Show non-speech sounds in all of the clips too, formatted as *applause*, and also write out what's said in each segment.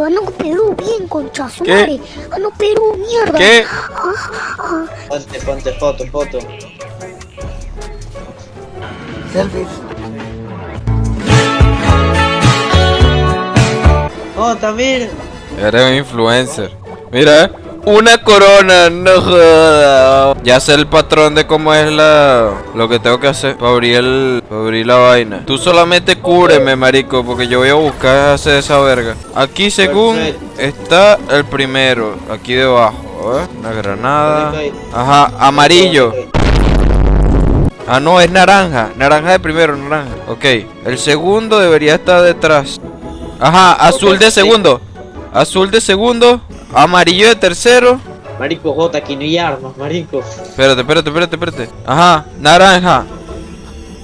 Gano Perú, bien, concha su ¿Qué? madre. Gano Perú, mierda. ¿Qué? Ah, ah. Ponte, ponte foto, foto. Oh, también. Eres un influencer. Mira, eh. Una corona, no joda. Ya sé el patrón de cómo es la lo que tengo que hacer para abrir el para abrir la vaina. Tú solamente cúbreme, marico, porque yo voy a buscar hacer esa verga. Aquí según está el primero, aquí debajo, una granada. Ajá, amarillo. Ah, no, es naranja. Naranja de primero, naranja. Ok. El segundo debería estar detrás. Ajá, azul de segundo. Azul de segundo. Amarillo de tercero. Marico J, aquí no hay armas, marico. Espérate, espérate, espérate, espérate. Ajá, naranja.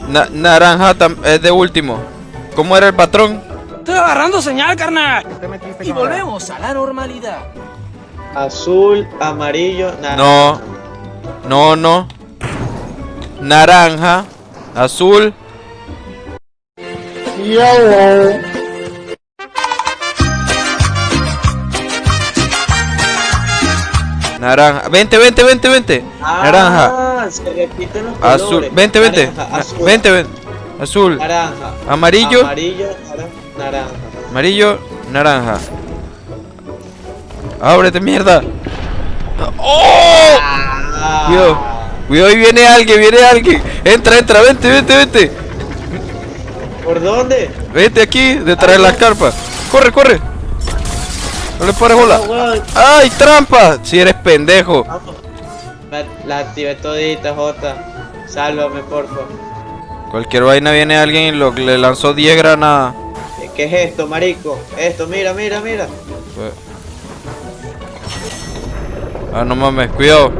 Na- naranja es de último. ¿Cómo era el patrón? Estoy agarrando señal, carnal. Y volvemos a la normalidad. Azul, amarillo, naranja. No. No, no. Naranja. Azul. Naranja. Vente, vente, vente, vente. Naranja. Ah, se repiten los Azul. colores. Vente, vente. Naranja, Na- azul, Vente, vente. Azul. Naranja. Amarillo. Amarillo, nara- naranja. Amarillo. Naranja. Ábrete, mierda. ¡Oh! Ah. Cuidado. Cuidado, ahí viene alguien, viene alguien. Entra, entra, vente, vente, vente. ¿Por dónde? Vete aquí, detrás de las carpas. Corre, corre. No le pares bola. ¡Ay, trampa! Si eres pendejo. La, activé todita, J. Sálvame, porfa. Cualquier vaina viene alguien y lo, le lanzó 10 granadas. ¿Qué es esto, marico? Esto, mira, mira, mira. Ah, no mames, cuidado.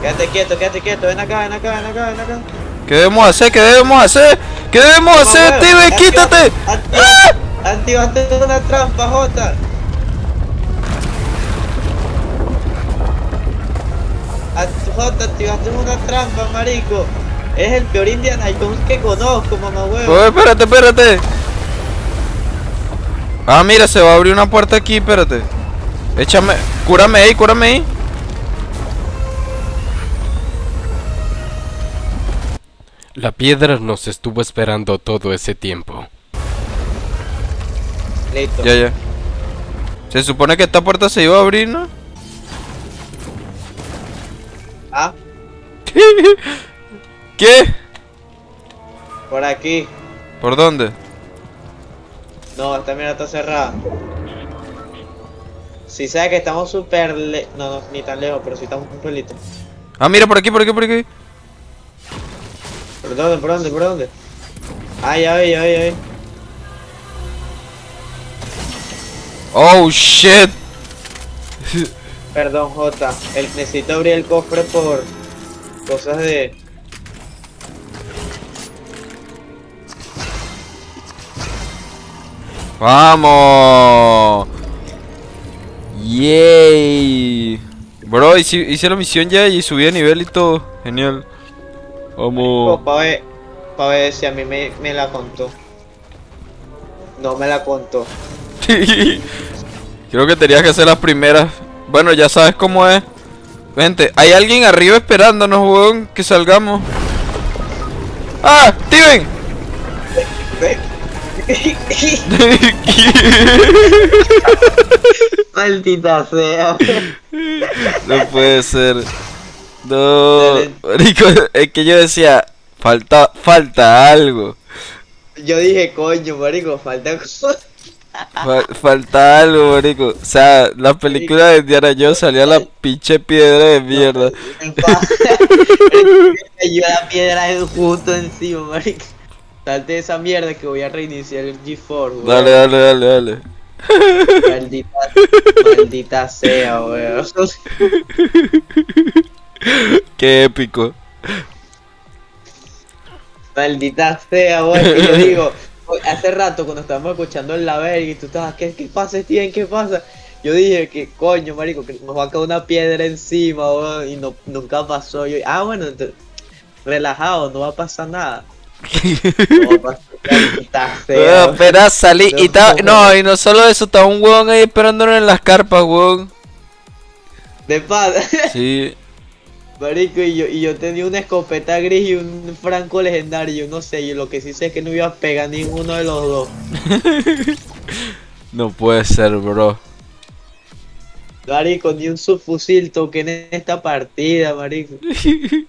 Quédate quieto, quédate quieto. Ven acá, ven acá, ven acá, ven acá. ¿Qué debemos hacer? ¿Qué debemos hacer? ¿Qué debemos hacer, Steven? ¡Quítate! activa- Activaste una trampa, J. Act- J, activaste una trampa, marico. Es el peor Indiana Jones que conozco, mamá huevo. Oye, espérate, espérate. Ah, mira, se va a abrir una puerta aquí, espérate. Échame, cúrame ahí, cúrame ahí. La piedra nos estuvo esperando todo ese tiempo. Listo. Ya, ya. Se supone que esta puerta se iba a abrir, ¿no? Ah, ¿Qué? por aquí. ¿Por dónde? No, esta mierda está cerrada. Si sabe que estamos súper le... No, no, ni tan lejos, pero sí estamos un pelito. Ah, mira, por aquí, por aquí, por aquí. ¿Por dónde, por dónde, por dónde? Ah, ya ve, ya ve, ya ve. Oh, shit. Perdón, J. El, necesito abrir el cofre por cosas de. ¡Vamos! ¡Yay! Bro, hice, hice la misión ya y subí de nivel y todo. Genial. Vamos. para ver, pa' ver si a mí me, me la contó. No me la contó. *laughs* Creo que tenías que hacer las primeras. Bueno, ya sabes cómo es. Vente, hay alguien arriba esperándonos, weón, que salgamos. ¡Ah! ¡Steven! *laughs* Maldita sea. no puede ser. No, marico, es que yo decía, falta, falta algo. Yo dije, coño, marico, falta cosa. Fa- falta algo, marico. O sea, la película de Indiana Jones salía la pinche piedra de mierda. Yo *laughs* la piedra justo encima, marico. Salte esa mierda que voy a reiniciar el G4, weón. Dale, dale, dale, dale. Maldita, maldita sea, weón. Qué épico. Maldita sea, weón. yo digo, hace rato cuando estábamos escuchando el la verga y tú estabas, ¿qué, qué pasa, Steven? ¿Qué pasa? Yo dije que coño, marico, que nos va a caer una piedra encima, weón, y no, nunca pasó. Yo, ah, bueno, entonces, relajado, no va a pasar nada. *laughs* No va a pasar. Fea. Espera, salí y No, y no solo eso, estaba un weón ahí esperándolo en las carpas, weón. De paz. Sí. *laughs* Marico, y yo, y yo tenía una escopeta gris y un franco legendario. No sé, yo lo que sí sé es que no iba a pegar ninguno de los dos. *laughs* No puede ser, bro. Marico, ni un subfusil toqué en esta partida, marico. *laughs*